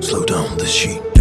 Slow down the sheep.